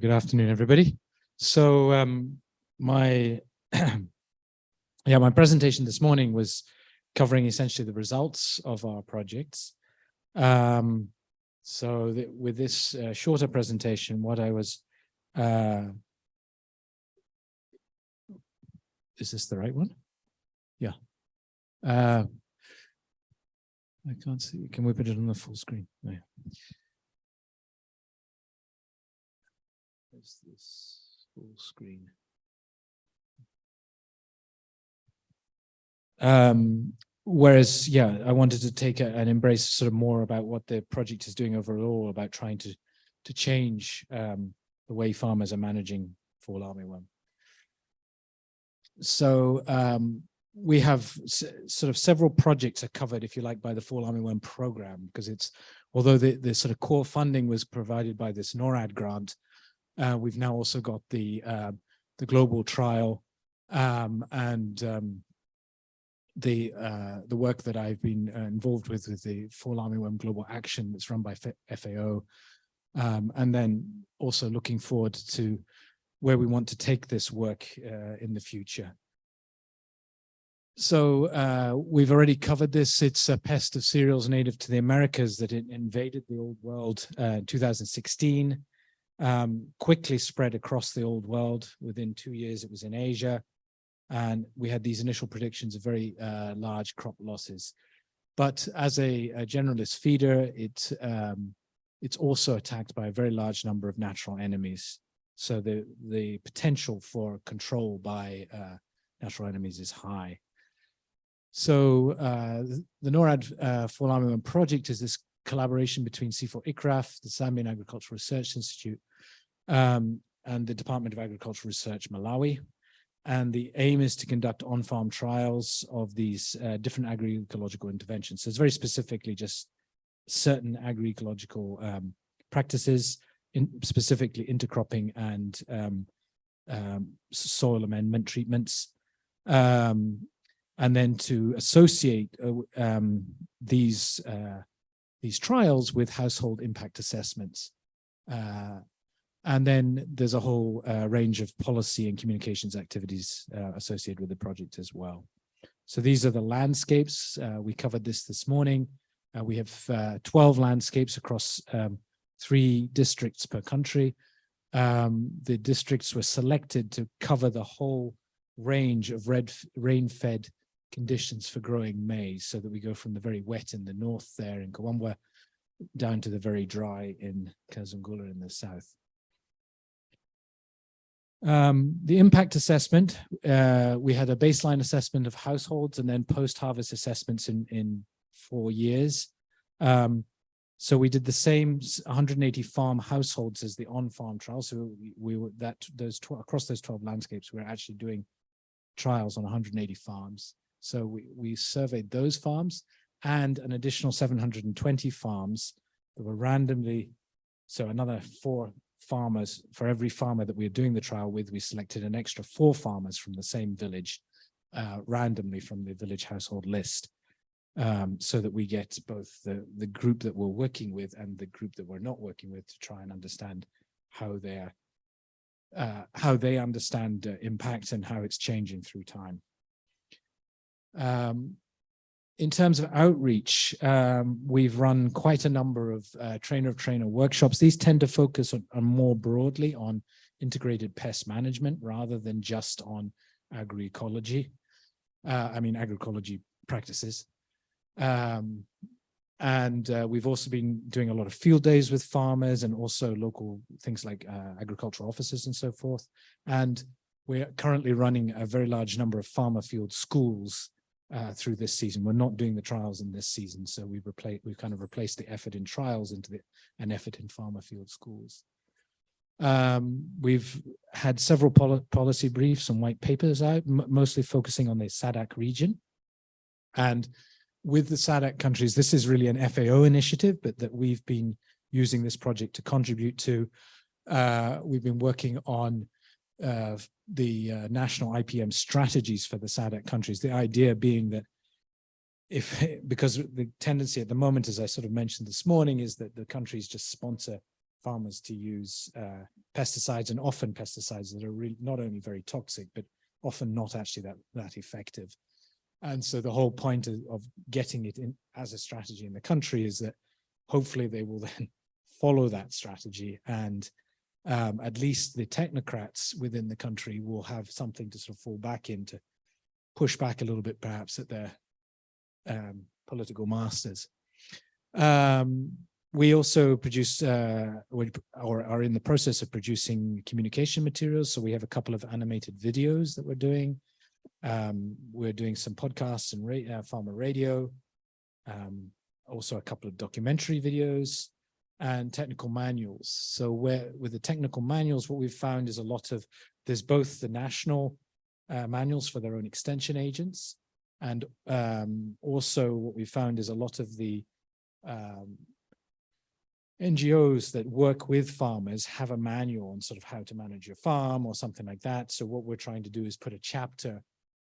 Good afternoon, everybody. So um, my yeah, my presentation this morning was covering essentially the results of our projects. Um, so th with this uh, shorter presentation, what I was uh, is this the right one? Yeah. Uh, I can't see. Can we put it on the full screen? No. Is this full screen? Um, whereas, yeah, I wanted to take a, and embrace sort of more about what the project is doing overall about trying to to change um, the way farmers are managing fall armyworm. So um, we have sort of several projects are covered, if you like, by the fall armyworm program, because it's although the, the sort of core funding was provided by this NORAD grant, uh, we've now also got the uh, the global trial um, and um, the uh, the work that I've been uh, involved with with the Fall Armyworm Global Action that's run by FAO, um, and then also looking forward to where we want to take this work uh, in the future. So uh, we've already covered this. It's a pest of cereals native to the Americas that it invaded the old world in 2016 um, quickly spread across the old world. Within two years, it was in Asia. And we had these initial predictions of very uh, large crop losses. But as a, a generalist feeder, it, um, it's also attacked by a very large number of natural enemies. So the, the potential for control by uh, natural enemies is high. So uh, the NORAD uh, Armyworm project is this collaboration between CIFOR ICRAF, the Zambian Agricultural Research Institute, um, and the Department of Agricultural Research Malawi. And the aim is to conduct on-farm trials of these uh, different agroecological interventions. So it's very specifically just certain agroecological um, practices, in specifically intercropping and um, um, soil amendment treatments. Um, and then to associate uh, um, these uh, these trials with household impact assessments. Uh, and then there's a whole uh, range of policy and communications activities uh, associated with the project as well. So these are the landscapes. Uh, we covered this this morning. Uh, we have uh, 12 landscapes across um, three districts per country. Um, the districts were selected to cover the whole range of red rain-fed conditions for growing maize so that we go from the very wet in the north there in Kawambwa down to the very dry in Kazungula in the south. Um, the impact assessment, uh, we had a baseline assessment of households and then post-harvest assessments in, in four years. Um, so we did the same 180 farm households as the on-farm trial. So we, we, were that those across those 12 landscapes, we we're actually doing trials on 180 farms. So we, we surveyed those farms and an additional 720 farms that were randomly, so another four farmers, for every farmer that we are doing the trial with, we selected an extra four farmers from the same village uh, randomly from the village household list um, so that we get both the, the group that we're working with and the group that we're not working with to try and understand how they're uh, how they understand uh, impact and how it's changing through time. Um, in terms of outreach, um, we've run quite a number of uh, trainer of trainer workshops. These tend to focus on, on, more broadly on integrated pest management rather than just on agroecology. Uh, I mean, agroecology practices. Um, and uh, we've also been doing a lot of field days with farmers and also local things like uh, agricultural offices and so forth. And we're currently running a very large number of farmer field schools uh, through this season. We're not doing the trials in this season, so we've replaced we've kind of replaced the effort in trials into the, an effort in farmer field schools. Um, we've had several pol policy briefs and white papers out, mostly focusing on the SADC region. And with the SADC countries, this is really an FAO initiative, but that we've been using this project to contribute to. Uh, we've been working on uh, the uh, national IPM strategies for the SADC countries, the idea being that if, because the tendency at the moment, as I sort of mentioned this morning, is that the countries just sponsor farmers to use uh, pesticides and often pesticides that are really not only very toxic, but often not actually that, that effective. And so the whole point of, of getting it in as a strategy in the country is that hopefully they will then follow that strategy and um, at least the technocrats within the country will have something to sort of fall back into, push back a little bit perhaps at their um, political masters. Um, we also produce uh, or are in the process of producing communication materials. So we have a couple of animated videos that we're doing. Um, we're doing some podcasts and ra uh, farmer radio, um, also a couple of documentary videos and technical manuals. So where with the technical manuals, what we've found is a lot of, there's both the national uh, manuals for their own extension agents, and um, also what we found is a lot of the um, NGOs that work with farmers have a manual on sort of how to manage your farm or something like that. So what we're trying to do is put a chapter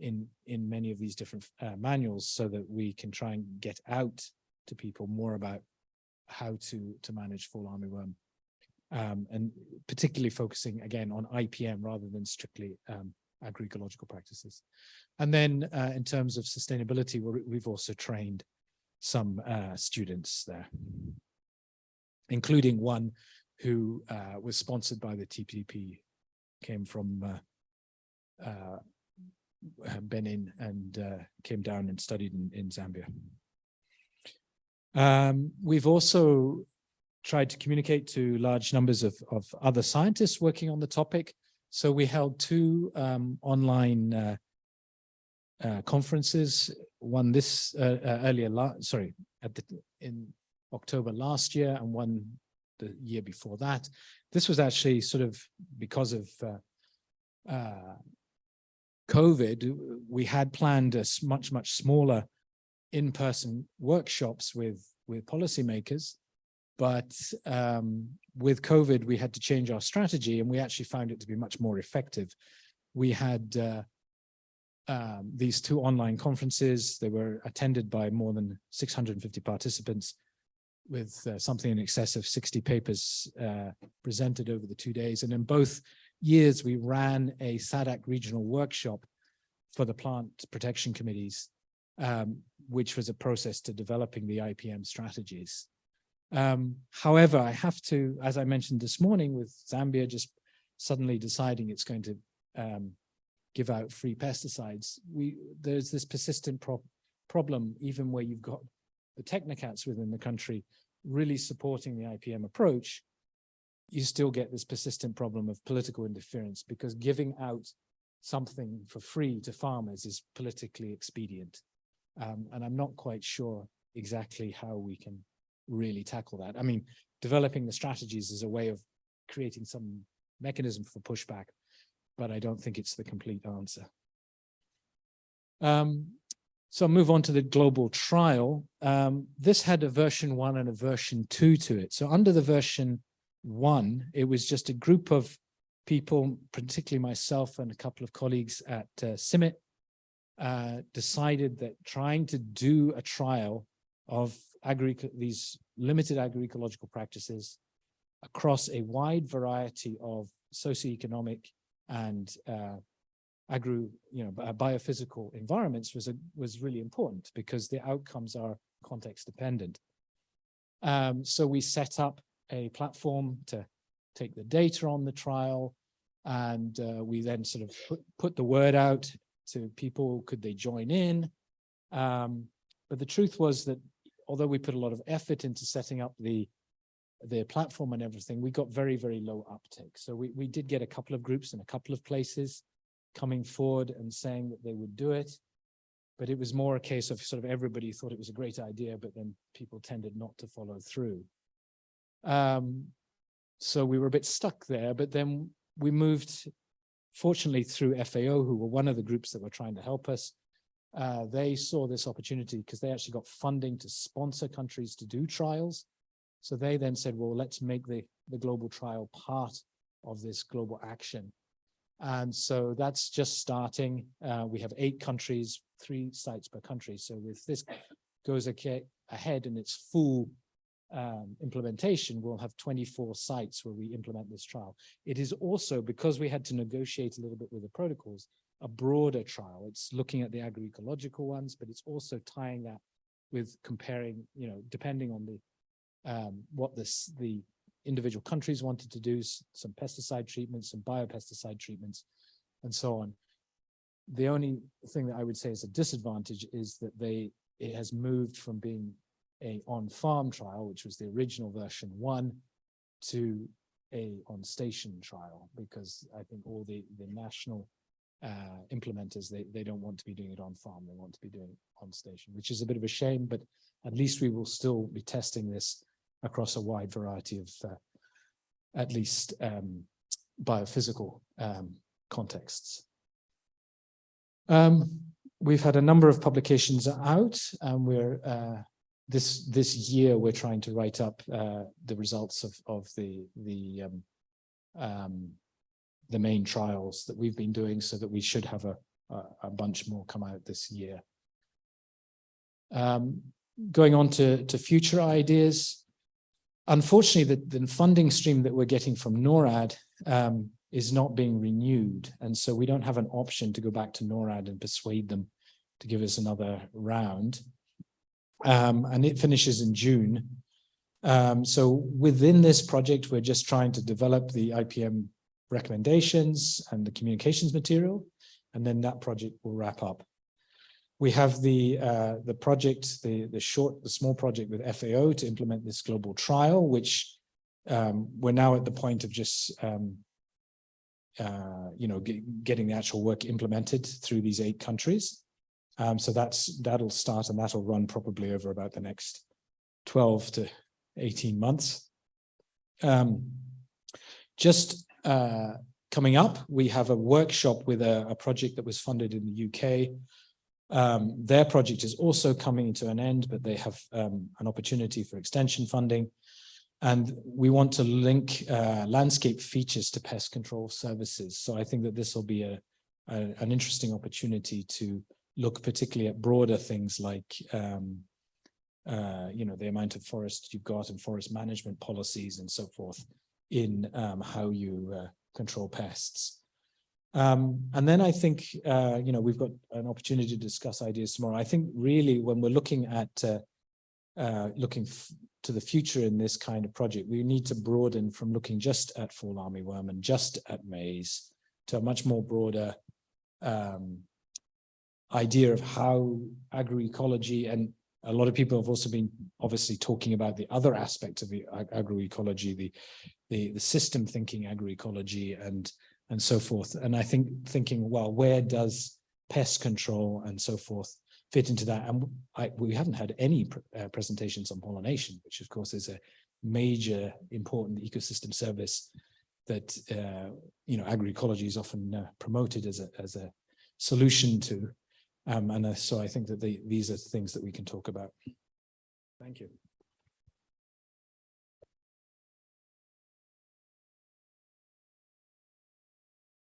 in in many of these different uh, manuals so that we can try and get out to people more about how to to manage fall armyworm um, and particularly focusing again on IPM rather than strictly um, agroecological practices. And then uh, in terms of sustainability, we have also trained some uh, students there including one who uh, was sponsored by the TPP, came from uh, uh, Benin and uh, came down and studied in, in Zambia. Um, we've also tried to communicate to large numbers of, of other scientists working on the topic. So we held two um, online uh, uh, conferences, one this uh, uh earlier, sorry, at the, in October last year and one the year before that. This was actually sort of because of uh, uh, COVID, we had planned a much, much smaller in-person workshops with, with policymakers. But um, with COVID, we had to change our strategy and we actually found it to be much more effective. We had uh, um, these two online conferences. They were attended by more than 650 participants with uh, something in excess of 60 papers uh, presented over the two days. And in both years, we ran a SADC regional workshop for the plant protection committees, um, which was a process to developing the IPM strategies. Um, however, I have to, as I mentioned this morning with Zambia just suddenly deciding it's going to um, give out free pesticides, we there's this persistent pro problem even where you've got the technocrats within the country really supporting the IPM approach, you still get this persistent problem of political interference because giving out something for free to farmers is politically expedient. Um, and I'm not quite sure exactly how we can really tackle that. I mean, developing the strategies is a way of creating some mechanism for pushback, but I don't think it's the complete answer. Um, so I'll move on to the global trial. Um, this had a version one and a version two to it. So under the version one, it was just a group of people, particularly myself and a couple of colleagues at uh, CIMMYT, uh, decided that trying to do a trial of these limited agroecological practices across a wide variety of socioeconomic and uh, agro, you know, biophysical environments was a, was really important because the outcomes are context dependent. Um, so we set up a platform to take the data on the trial, and uh, we then sort of put, put the word out to people, could they join in? Um, but the truth was that although we put a lot of effort into setting up the the platform and everything, we got very, very low uptake. So we, we did get a couple of groups in a couple of places coming forward and saying that they would do it. But it was more a case of sort of everybody thought it was a great idea, but then people tended not to follow through. Um, so we were a bit stuck there, but then we moved, fortunately through FAO, who were one of the groups that were trying to help us. Uh, they saw this opportunity because they actually got funding to sponsor countries to do trials. So they then said, well, let's make the, the global trial part of this global action. And so that's just starting. Uh, we have eight countries, three sites per country. So if this goes ahead in its full um, implementation, we'll have 24 sites where we implement this trial. It is also, because we had to negotiate a little bit with the protocols, a broader trial. It's looking at the agroecological ones, but it's also tying that with comparing, you know, depending on the um, what this the individual countries wanted to do, some pesticide treatments, some biopesticide treatments, and so on. The only thing that I would say is a disadvantage is that they it has moved from being a on-farm trial, which was the original version one, to a on-station trial, because I think all the, the national uh, implementers, they, they don't want to be doing it on farm, they want to be doing on station, which is a bit of a shame, but at least we will still be testing this across a wide variety of uh, at least um, biophysical um, contexts. Um, we've had a number of publications out and we're uh, this this year we're trying to write up uh, the results of of the the um, um, the main trials that we've been doing so that we should have a a, a bunch more come out this year. Um, going on to to future ideas, unfortunately, the, the funding stream that we're getting from NORAD um, is not being renewed, and so we don't have an option to go back to NORAD and persuade them to give us another round um, and it finishes in June. Um, so within this project, we're just trying to develop the IPM recommendations and the communications material, and then that project will wrap up. We have the uh, the project, the the short, the small project with FAO to implement this global trial, which um, we're now at the point of just um, uh, you know get, getting the actual work implemented through these eight countries. Um, so that's that'll start and that'll run probably over about the next 12 to 18 months. Um, just uh, coming up, we have a workshop with a, a, project that was funded in the UK. Um, their project is also coming to an end, but they have um, an opportunity for extension funding. And we want to link uh, landscape features to pest control services. So I think that this will be a, a an interesting opportunity to look particularly at broader things like, um, uh, you know, the amount of forest you've got and forest management policies and so forth in um, how you uh, control pests. Um, and then I think, uh, you know, we've got an opportunity to discuss ideas tomorrow. I think really when we're looking at uh, uh, looking to the future in this kind of project, we need to broaden from looking just at fall armyworm and just at maize to a much more broader um, idea of how agroecology and a lot of people have also been obviously talking about the other aspects of the agroecology, the, the, the system thinking agroecology and, and so forth. And I think thinking, well, where does pest control and so forth fit into that? And I, we haven't had any pr uh, presentations on pollination, which of course is a major important ecosystem service that, uh, you know, agroecology is often uh, promoted as a, as a solution to um, and uh, so I think that the, these are things that we can talk about. Thank you.